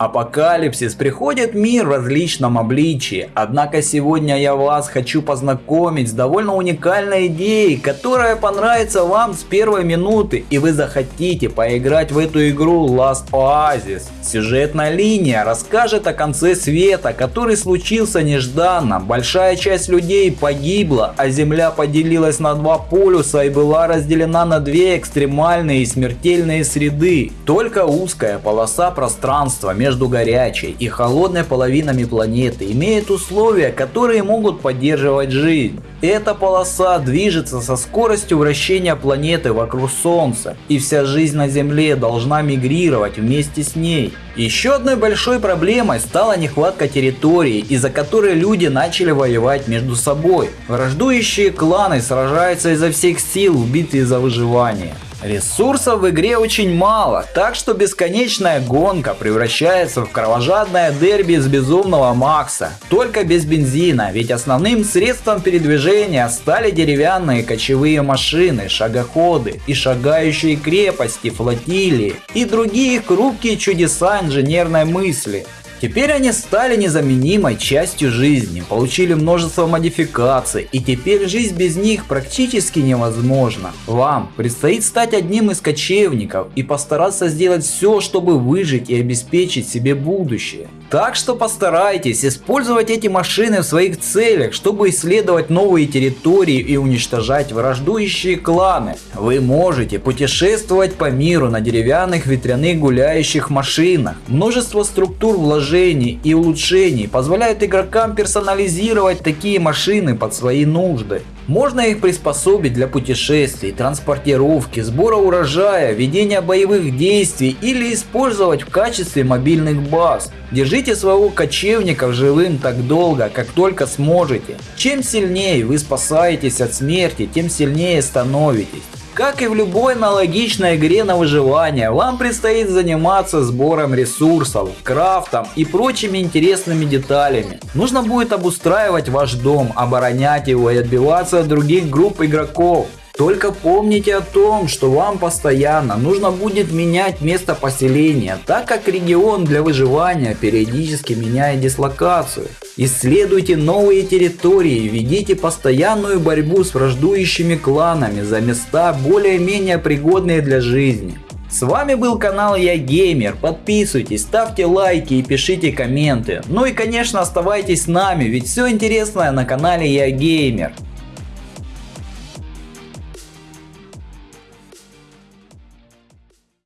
Апокалипсис приходит мир в различном обличии, однако сегодня я вас хочу познакомить с довольно уникальной идеей, которая понравится вам с первой минуты и вы захотите поиграть в эту игру Last Oasis. Сюжетная линия расскажет о конце света, который случился нежданно, большая часть людей погибла, а земля поделилась на два полюса и была разделена на две экстремальные и смертельные среды. Только узкая полоса пространства между между горячей и холодной половинами планеты имеет условия, которые могут поддерживать жизнь. Эта полоса движется со скоростью вращения планеты вокруг Солнца, и вся жизнь на Земле должна мигрировать вместе с ней. Еще одной большой проблемой стала нехватка территории, из-за которой люди начали воевать между собой. Враждующие кланы сражаются изо всех сил в битве за выживание. Ресурсов в игре очень мало, так что бесконечная гонка превращается в кровожадное дерби с безумного Макса. Только без бензина, ведь основным средством передвижения стали деревянные кочевые машины, шагоходы и шагающие крепости, флотилии и другие хрупкие чудеса инженерной мысли. Теперь они стали незаменимой частью жизни, получили множество модификаций, и теперь жизнь без них практически невозможна. Вам предстоит стать одним из кочевников и постараться сделать все, чтобы выжить и обеспечить себе будущее. Так что постарайтесь использовать эти машины в своих целях, чтобы исследовать новые территории и уничтожать враждующие кланы. Вы можете путешествовать по миру на деревянных ветряных гуляющих машинах. Множество структур вложений и улучшений позволяют игрокам персонализировать такие машины под свои нужды. Можно их приспособить для путешествий, транспортировки, сбора урожая, ведения боевых действий или использовать в качестве мобильных баз. Держите своего кочевника живым так долго, как только сможете. Чем сильнее вы спасаетесь от смерти, тем сильнее становитесь. Как и в любой аналогичной игре на выживание, вам предстоит заниматься сбором ресурсов, крафтом и прочими интересными деталями. Нужно будет обустраивать ваш дом, оборонять его и отбиваться от других групп игроков. Только помните о том, что вам постоянно нужно будет менять место поселения, так как регион для выживания периодически меняет дислокацию. Исследуйте новые территории, ведите постоянную борьбу с враждующими кланами за места более-менее пригодные для жизни. С вами был канал Я Геймер, подписывайтесь, ставьте лайки и пишите комменты. Ну и конечно оставайтесь с нами, ведь все интересное на канале Я Геймер.